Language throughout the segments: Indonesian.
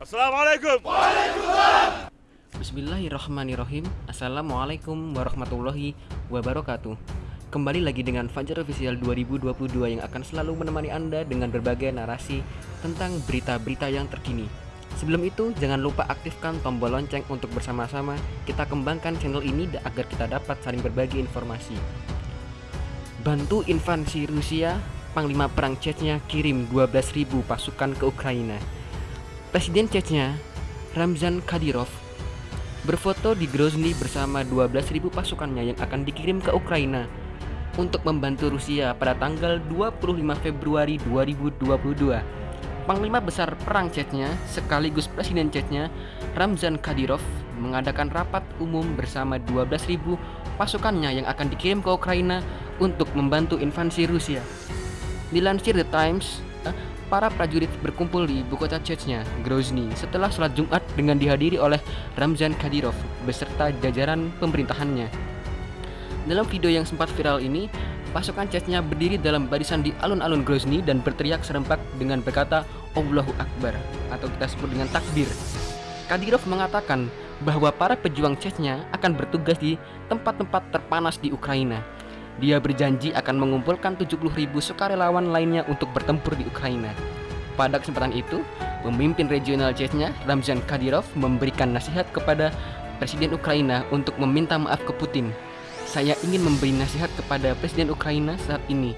Assalamualaikum. Bismillahirrahmanirrahim. Assalamualaikum warahmatullahi wabarakatuh. Kembali lagi dengan Fajar Official 2022 yang akan selalu menemani Anda dengan berbagai narasi tentang berita-berita yang terkini. Sebelum itu, jangan lupa aktifkan tombol lonceng untuk bersama-sama kita kembangkan channel ini agar kita dapat saling berbagi informasi. Bantu invasi Rusia, Panglima Perang Chechnya kirim 12.000 pasukan ke Ukraina Presiden Chechnya, Ramzan Kadyrov berfoto di Grozny bersama 12.000 pasukannya yang akan dikirim ke Ukraina untuk membantu Rusia pada tanggal 25 Februari 2022. Panglima Besar Perang Chechnya sekaligus Presiden Chechnya Ramzan Kadyrov mengadakan rapat umum bersama 12.000 pasukannya yang akan dikirim ke Ukraina untuk membantu invasi Rusia. Dilansir The Times, para prajurit berkumpul di ibu kota Chechnya, Grozny, setelah sholat Jumat dengan dihadiri oleh Ramzan Kadyrov beserta jajaran pemerintahannya. Dalam video yang sempat viral ini, pasukan Chechnya berdiri dalam barisan di alun-alun Grozny dan berteriak serempak dengan berkata Allahu Akbar atau kita sebut dengan takbir. Kadyrov mengatakan bahwa para pejuang Chechnya akan bertugas di tempat-tempat terpanas di Ukraina dia berjanji akan mengumpulkan 70 ribu sukarelawan lainnya untuk bertempur di Ukraina. Pada kesempatan itu, pemimpin regional Chechnya, Ramzan Kadyrov, memberikan nasihat kepada Presiden Ukraina untuk meminta maaf ke Putin. Saya ingin memberi nasihat kepada Presiden Ukraina saat ini,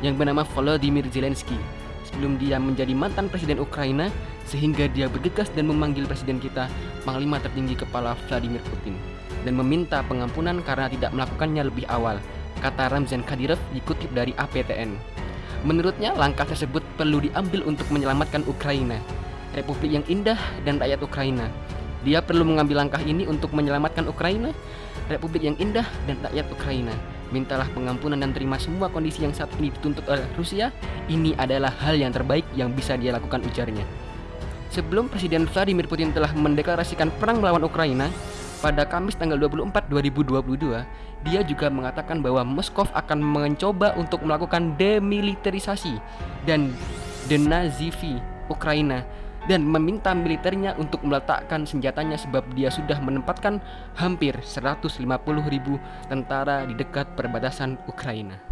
yang bernama Volodymyr Zelensky, sebelum dia menjadi mantan Presiden Ukraina, sehingga dia bergegas dan memanggil Presiden kita, Panglima tertinggi kepala Vladimir Putin, dan meminta pengampunan karena tidak melakukannya lebih awal kata Ramzan Kadyrov dikutip dari APTN. Menurutnya, langkah tersebut perlu diambil untuk menyelamatkan Ukraina, Republik yang indah dan rakyat Ukraina. Dia perlu mengambil langkah ini untuk menyelamatkan Ukraina, Republik yang indah dan rakyat Ukraina. Mintalah pengampunan dan terima semua kondisi yang saat ini dituntut oleh Rusia. Ini adalah hal yang terbaik yang bisa dia lakukan ujarnya. Sebelum Presiden Vladimir Putin telah mendeklarasikan perang melawan Ukraina, pada Kamis tanggal 24 2022, dia juga mengatakan bahwa Moskow akan mencoba untuk melakukan demilitarisasi dan denazifi Ukraina dan meminta militernya untuk meletakkan senjatanya sebab dia sudah menempatkan hampir 150 ribu tentara di dekat perbatasan Ukraina.